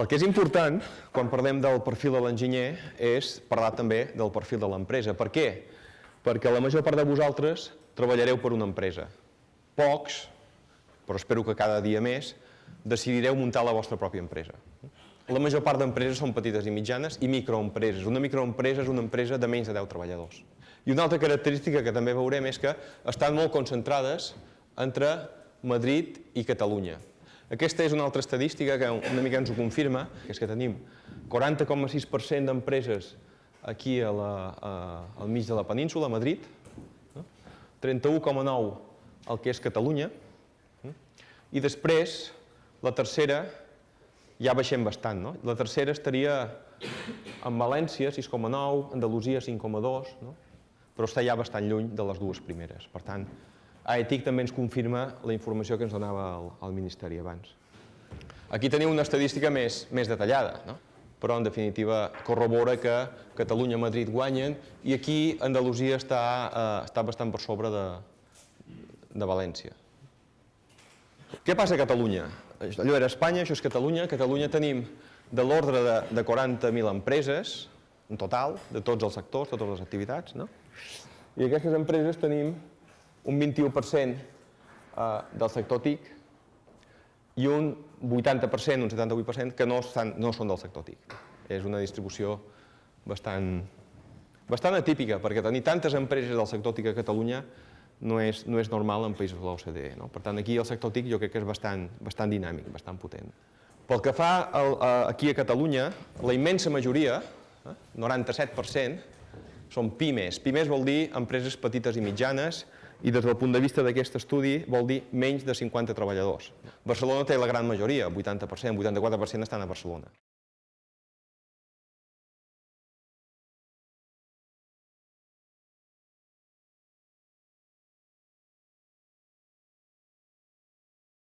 El que és important, quan parlem del perfil de l'enginyer, és parlar també del perfil de l'empresa. Per què? Perquè la major part de vosaltres treballareu per una empresa. Pocs, però espero que cada dia més, decidireu muntar la vostra pròpia empresa. La major part d'empreses són petites i mitjanes i microempreses. Una microempresa és una empresa de menys de 10 treballadors. I una altra característica que també veurem és que estan molt concentrades entre Madrid i Catalunya. Aquesta és una altra estadística que una mica ens ho confirma, que és que tenim 40,6% d'empreses aquí a la, a, al mig de la península, a Madrid, 31,9% el que és Catalunya, i després la tercera ja baixem bastant, no? La tercera estaria en València, 6,9, Andalusia, 5,2, no? però està ja bastant lluny de les dues primeres. Per tant, AETIC també ens confirma la informació que ens donava el, el Ministeri abans. Aquí teniu una estadística més, més detallada, no? però en definitiva corrobora que Catalunya i Madrid guanyen i aquí Andalusia està, eh, està bastant per sobre de, de València. Què passa a Catalunya? Allò era Espanya, això és Catalunya. A Catalunya tenim de l'ordre de, de 40.000 empreses, en total, de tots els sectors, totes les activitats. No? I aquestes empreses tenim un 21% eh, del sector TIC i un 80%, un 78% que no, estan, no són del sector TIC. És una distribució bastant, bastant atípica, perquè tenir tantes empreses del sector TIC a Catalunya no és, no és normal en països de l'OCDE. No? Per tant, aquí el sector TIC jo crec que és bastant, bastant dinàmic, bastant potent. Pel que fa al, aquí a Catalunya, la immensa majoria, eh, 97%, són pimes. Pimes vol dir empreses petites i mitjanes i des del punt de vista d'aquest estudi vol dir menys de 50 treballadors. Barcelona té la gran majoria, 80%, 84% estan a Barcelona.